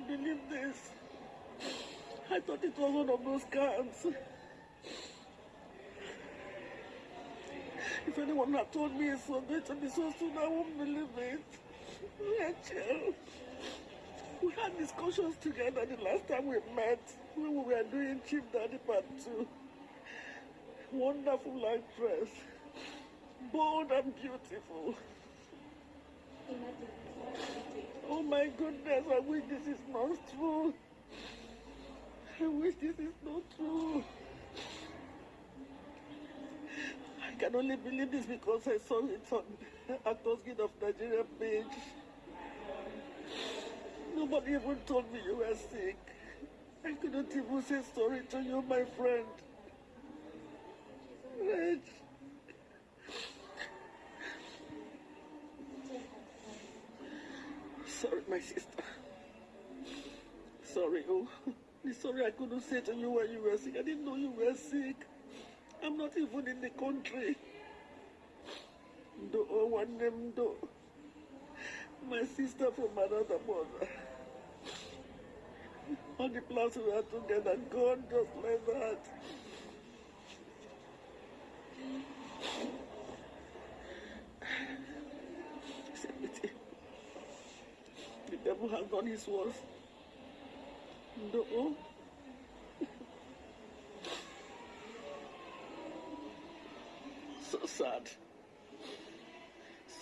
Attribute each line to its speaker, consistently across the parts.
Speaker 1: won't believe this. I thought it was one of those scams. If anyone had told me it's so going to be so soon, I won't believe it. Rachel, we had discussions together the last time we met when we were doing Chief Daddy Part 2. Wonderful actress, bold and beautiful. Oh my goodness, I wish this is not true. I wish this is not true. I can only believe this because I saw it on Actors Guild of Nigeria page. Nobody even told me you were sick. I couldn't even say sorry to you, my friend. Reg. Sorry, my sister. Sorry, oh. Sorry I couldn't say to you when you were sick. I didn't know you were sick. I'm not even in the country. Do oh, one name do. My sister from another mother. All the plans we had together gone just like that. Devil has done his worst. No. so sad.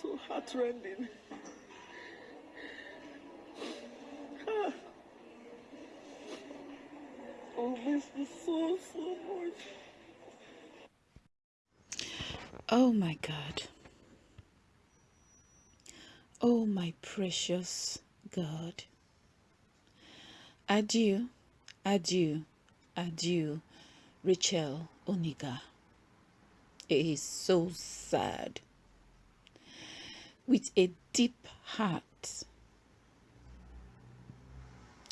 Speaker 1: So heartrending. Oh, miss me so, so much.
Speaker 2: Oh my God. Oh my precious God. Adieu, adieu, adieu, Rachel Oniga. It is so sad. With a deep heart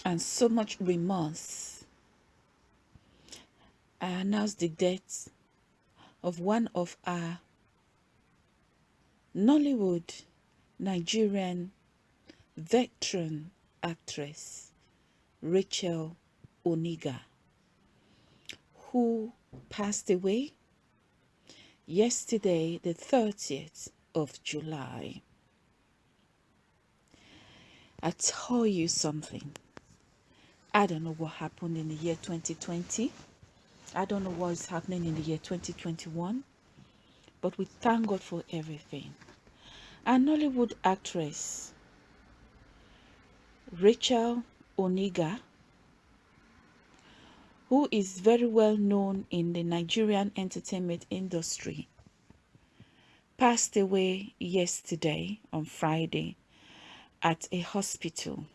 Speaker 2: and so much remorse, I announce the death of one of our Nollywood Nigerian veteran actress, Rachel Oniga, who passed away yesterday, the 30th of July. I tell you something. I don't know what happened in the year 2020. I don't know what is happening in the year 2021. But we thank God for everything. A Nollywood actress, Rachel Oniga, who is very well known in the Nigerian entertainment industry, passed away yesterday on Friday at a hospital.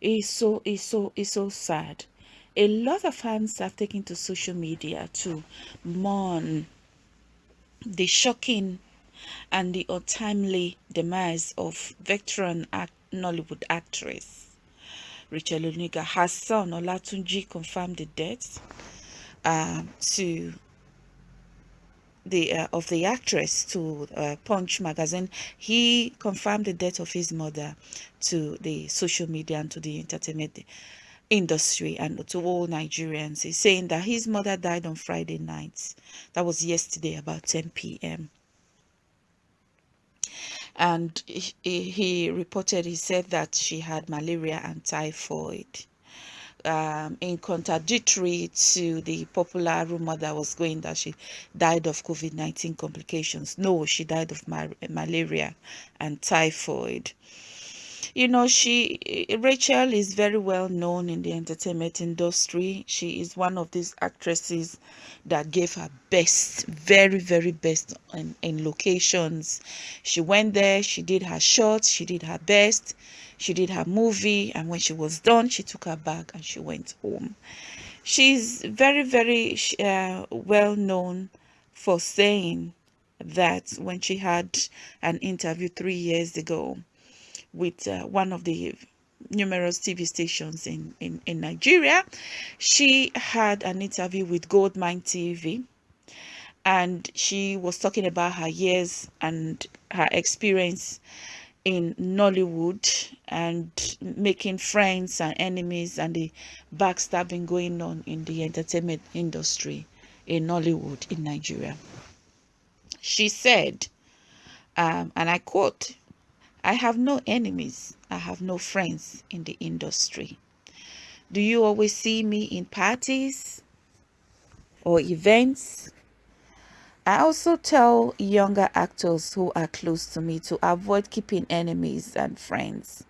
Speaker 2: It's so it's so it's so sad. A lot of fans have taken to social media to mourn the shocking and the untimely demise of veteran act Nollywood actress Rachel Oniga. Her son Olatunji confirmed the death uh, to the uh, of the actress to uh, Punch magazine. He confirmed the death of his mother to the social media and to the entertainment industry and to all Nigerians. He's saying that his mother died on Friday night. That was yesterday about 10 p.m and he, he reported he said that she had malaria and typhoid um, in contradictory to the popular rumor that was going that she died of COVID-19 complications. No, she died of malaria and typhoid you know she rachel is very well known in the entertainment industry. She is one of these actresses that gave her best very very best in, in locations. She went there she did her shots she did her best she did her movie and when she was done she took her bag and she went home. She's very very uh, well known for saying that when she had an interview three years ago with uh, one of the numerous TV stations in, in, in Nigeria. She had an interview with Goldmine TV and she was talking about her years and her experience in Nollywood and making friends and enemies and the backstabbing going on in the entertainment industry in Nollywood in Nigeria. She said, um, and I quote, I have no enemies, I have no friends in the industry. Do you always see me in parties or events? I also tell younger actors who are close to me to avoid keeping enemies and friends.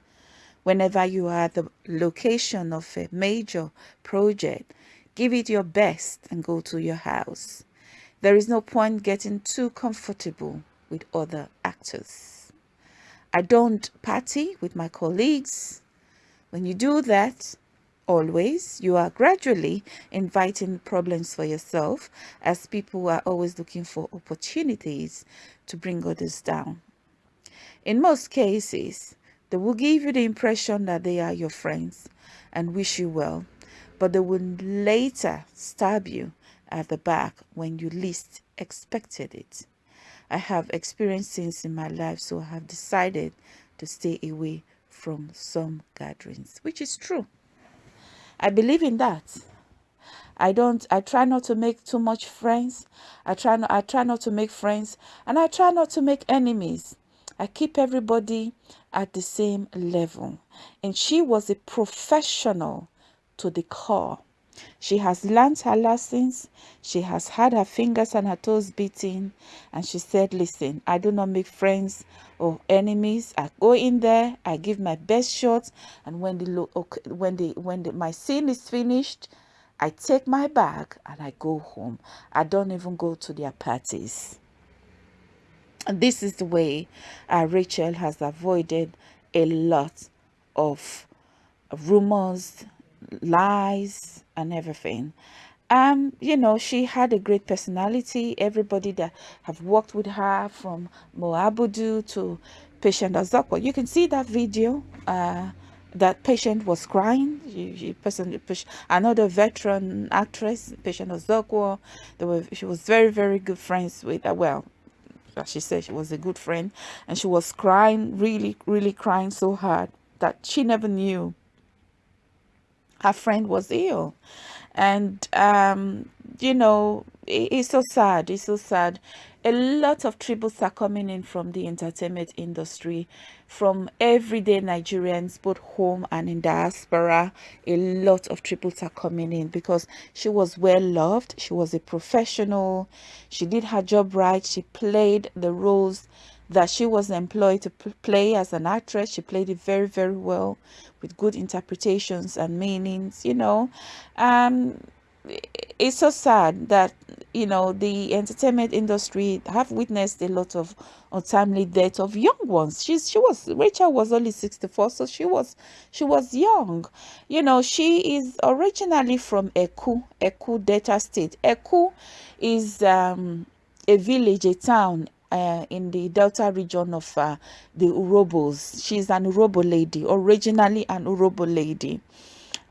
Speaker 2: Whenever you are at the location of a major project, give it your best and go to your house. There is no point getting too comfortable with other actors. I don't party with my colleagues. When you do that, always you are gradually inviting problems for yourself as people are always looking for opportunities to bring others down in most cases they will give you the impression that they are your friends and wish you well but they will later stab you at the back when you least expected it i have experienced things in my life so i have decided to stay away from some gatherings which is true I believe in that. I don't I try not to make too much friends. I try not I try not to make friends and I try not to make enemies. I keep everybody at the same level. And she was a professional to the core. She has learned her lessons. She has had her fingers and her toes beaten. And she said, listen, I do not make friends or enemies. I go in there, I give my best shot. And when the, when the, when the, my scene is finished, I take my bag and I go home. I don't even go to their parties. And this is the way uh, Rachel has avoided a lot of rumors, lies, and everything. Um, you know, she had a great personality. Everybody that have worked with her from Mo Abudu to Patience Ozokwo. You can see that video. Uh, that Patience was crying. She, she person, another veteran actress, Patience Ozokwo. They were, she was very, very good friends with. Uh, well, as she said, she was a good friend, and she was crying, really, really crying so hard that she never knew her friend was ill. And um, you know it, it's so sad it's so sad. A lot of tributes are coming in from the entertainment industry from everyday nigerians both home and in diaspora. A lot of tributes are coming in because she was well loved she was a professional she did her job right she played the roles that she was employed to play as an actress. She played it very, very well with good interpretations and meanings, you know. Um, it's so sad that you know the entertainment industry have witnessed a lot of untimely death of young ones she's she was rachel was only 64 so she was she was young you know she is originally from eku eku delta state eku is um a village a town uh, in the Delta region of uh, the Urhobos. She's an Urhobo lady, originally an Urhobo lady.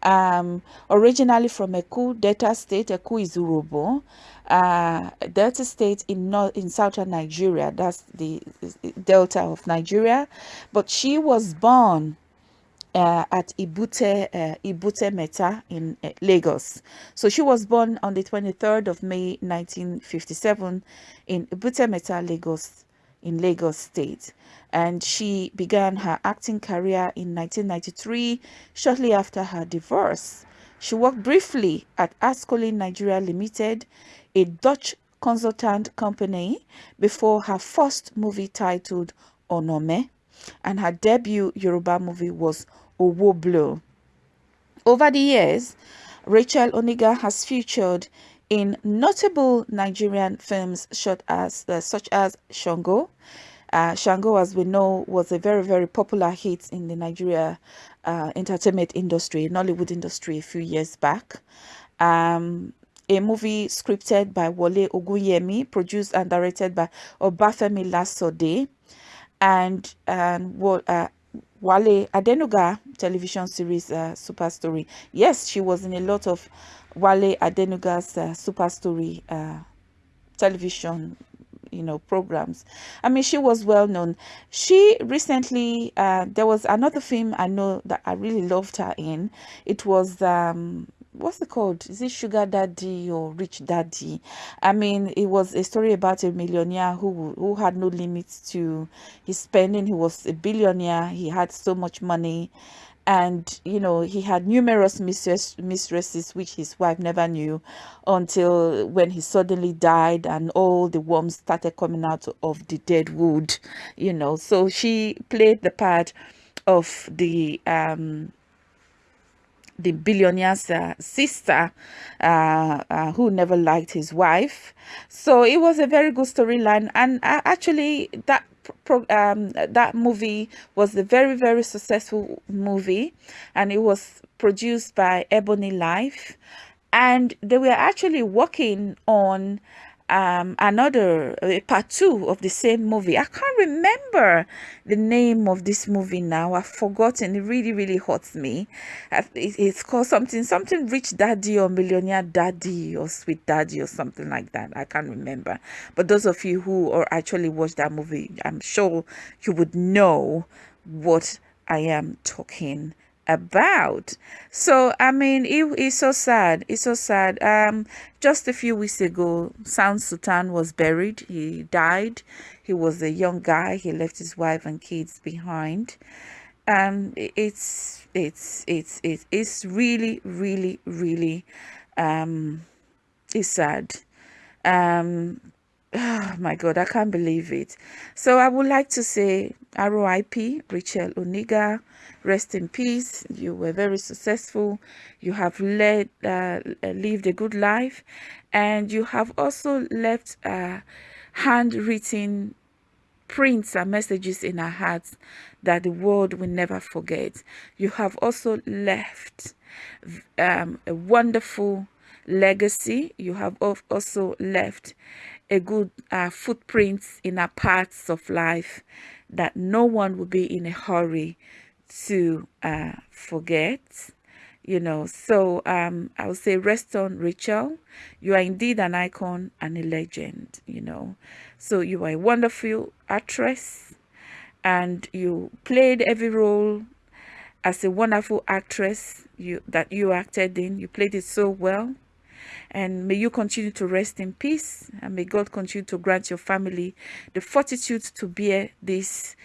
Speaker 2: Um, originally from Eku, Delta State, Eku is Urhobo. Uh, Delta State in north in southern Nigeria, that's the Delta of Nigeria. But she was born uh, at Ebute, uh, Ebute Metta in uh, Lagos. So she was born on the 23rd of May 1957 in Ebute Metta, Lagos, in Lagos State. And she began her acting career in 1993, shortly after her divorce. She worked briefly at Ascolin Nigeria Limited, a Dutch consultant company, before her first movie titled Onome, and her debut Yoruba movie was Owo Blow. Over the years, Rachel Oniga has featured in notable Nigerian films such as, uh, such as Shango. Uh, Shango, as we know, was a very, very popular hit in the Nigeria uh, entertainment industry, Nollywood industry a few years back. Um, a movie scripted by Wole Ogunyemi, produced and directed by Obafemi Lasode, and and uh, Wale Adenuga television series uh, Super Story. Yes, she was in a lot of Wale Adenuga's uh, Super Story uh, television you know programs. I mean she was well known. She recently uh, there was another film i know that i really loved her in. It was um what's it called? Is it sugar daddy or rich daddy? I mean it was a story about a millionaire who who had no limits to his spending. He was a billionaire. He had so much money. And you know he had numerous mistress, mistresses which his wife never knew until when he suddenly died and all the worms started coming out of the dead wood you know. So she played the part of the um the billionaire's uh, sister uh, uh, who never liked his wife. So it was a very good storyline. And uh, actually that um, that movie was a very very successful movie. And it was produced by ebony life. And they were actually working on um, another uh, part two of the same movie. I can't remember the name of this movie now. I've forgotten. It really, really hurts me. It's called something, something Rich Daddy or Millionaire Daddy or Sweet Daddy or something like that. I can't remember. But those of you who are actually watched that movie, I'm sure you would know what I am talking about. So i mean it, it's so sad it's so sad. Um just a few weeks ago sound sultan was buried. He died. He was a young guy. He left his wife and kids behind. Um it's it's it's it's, it's really really really um it's sad. Um oh my god i can't believe it. So i would like to say RIP Rachel Oniga rest in peace. You were very successful. You have led uh, lived a good life. And you have also left uh, handwritten prints and messages in our hearts that the world will never forget. You have also left um, a wonderful legacy. You have also left a good uh, footprint in our parts of life that no one will be in a hurry to uh, forget you know. So um i would say rest on rachel. You are indeed an icon and a legend you know. So you are a wonderful actress and you played every role as a wonderful actress you that you acted in. You played it so well and may you continue to rest in peace and may god continue to grant your family the fortitude to bear this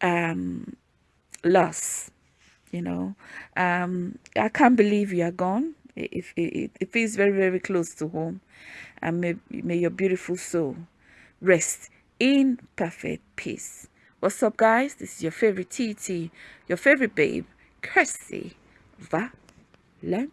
Speaker 2: um loss you know. Um i can't believe you are gone. It, it, it feels very very close to home. And may, may your beautiful soul rest in perfect peace. What's up guys? This is your favorite tt your favorite babe kirsty valentine